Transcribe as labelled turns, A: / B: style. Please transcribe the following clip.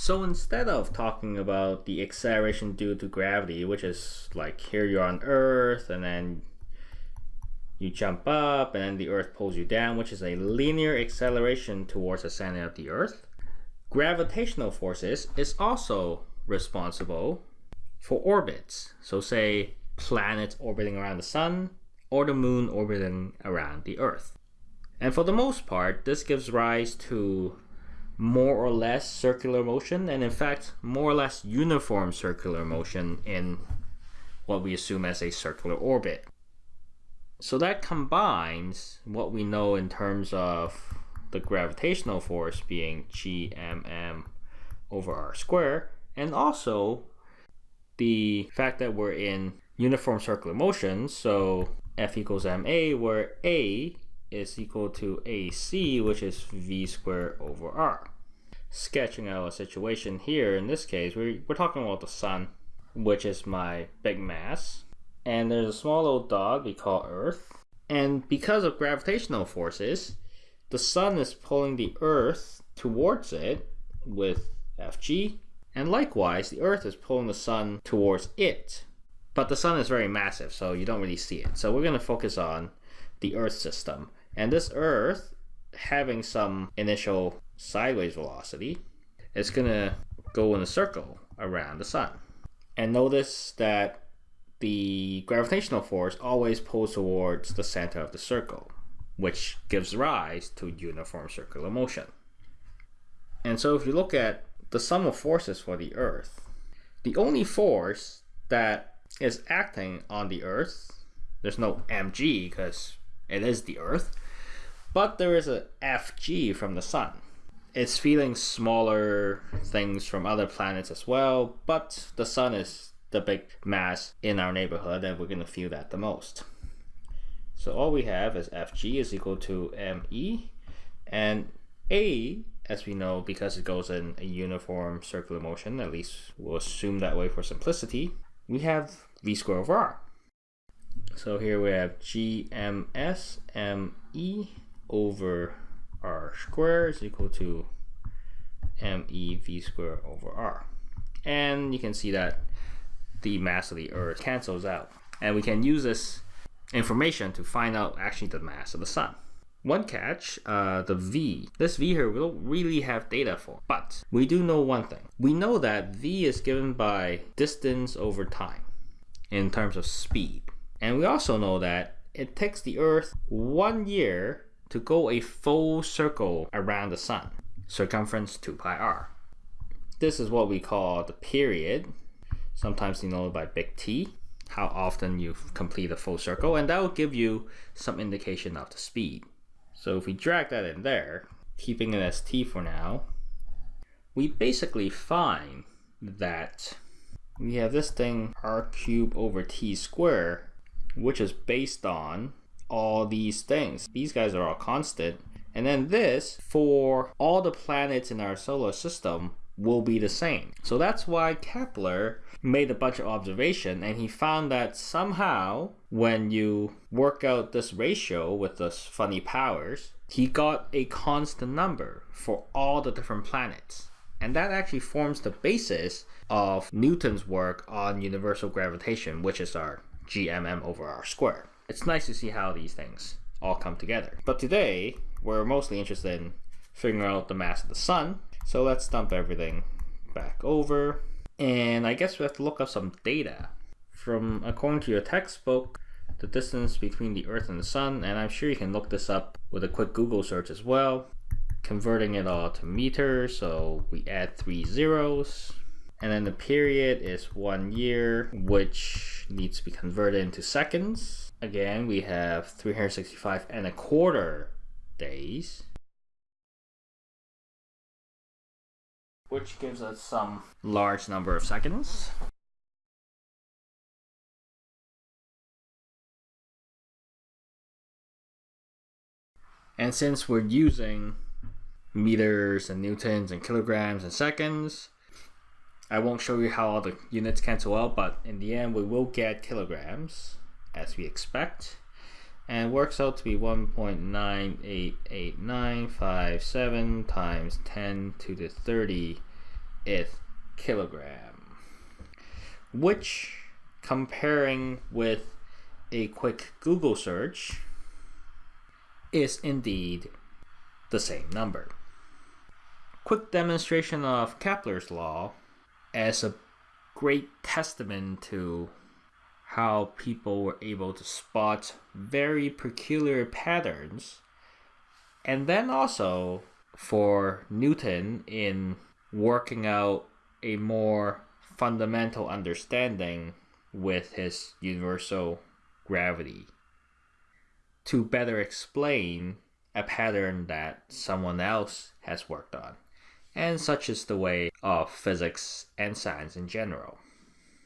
A: So instead of talking about the acceleration due to gravity, which is like here you're on Earth and then you jump up and then the Earth pulls you down, which is a linear acceleration towards the center of the Earth, gravitational forces is also responsible for orbits. So say planets orbiting around the sun or the moon orbiting around the Earth. And for the most part, this gives rise to more or less circular motion, and in fact, more or less uniform circular motion in what we assume as a circular orbit. So that combines what we know in terms of the gravitational force being gmm over r squared, and also the fact that we're in uniform circular motion, so F equals ma, where a is equal to AC, which is V squared over R. Sketching out a situation here, in this case, we're, we're talking about the sun, which is my big mass. And there's a small little dog we call Earth. And because of gravitational forces, the sun is pulling the Earth towards it with Fg. And likewise, the Earth is pulling the sun towards it. But the sun is very massive, so you don't really see it. So we're going to focus on the Earth system. And this Earth, having some initial sideways velocity, is going to go in a circle around the sun. And notice that the gravitational force always pulls towards the center of the circle, which gives rise to uniform circular motion. And so if you look at the sum of forces for the Earth, the only force that is acting on the Earth, there's no mg because it is the Earth, but there is a FG from the sun. It's feeling smaller things from other planets as well, but the sun is the big mass in our neighborhood and we're going to feel that the most. So all we have is Fg is equal to me and A, as we know, because it goes in a uniform circular motion, at least we'll assume that way for simplicity, we have v squared over r. So here we have gms me over r squared is equal to mev squared over r. And you can see that the mass of the Earth cancels out. And we can use this information to find out actually the mass of the Sun. One catch, uh, the V. This V here we don't really have data for, but we do know one thing. We know that V is given by distance over time in terms of speed. And we also know that it takes the Earth one year to go a full circle around the sun, circumference 2 pi r. This is what we call the period, sometimes denoted by big T, how often you complete a full circle, and that will give you some indication of the speed. So if we drag that in there, keeping it as T for now, we basically find that we have this thing r cubed over t squared, which is based on all these things. These guys are all constant. And then this, for all the planets in our solar system, will be the same. So that's why Kepler made a bunch of observation and he found that somehow when you work out this ratio with this funny powers, he got a constant number for all the different planets. And that actually forms the basis of Newton's work on universal gravitation, which is our gmm over r squared it's nice to see how these things all come together. But today, we're mostly interested in figuring out the mass of the sun. So let's dump everything back over. And I guess we have to look up some data. From according to your textbook, the distance between the Earth and the Sun, and I'm sure you can look this up with a quick Google search as well. Converting it all to meters, so we add three zeros. And then the period is one year, which needs to be converted into seconds again, we have 365 and a quarter days. Which gives us some large number of seconds. And since we're using meters and newtons and kilograms and seconds, I won't show you how all the units cancel out, but in the end we will get kilograms as we expect and works out to be 1.9888957 times 10 to the 30th kilogram, which, comparing with a quick Google search, is indeed the same number. Quick demonstration of Kepler's law as a great testament to how people were able to spot very peculiar patterns. And then also for Newton in working out a more fundamental understanding with his universal gravity to better explain a pattern that someone else has worked on. And such is the way of physics and science in general.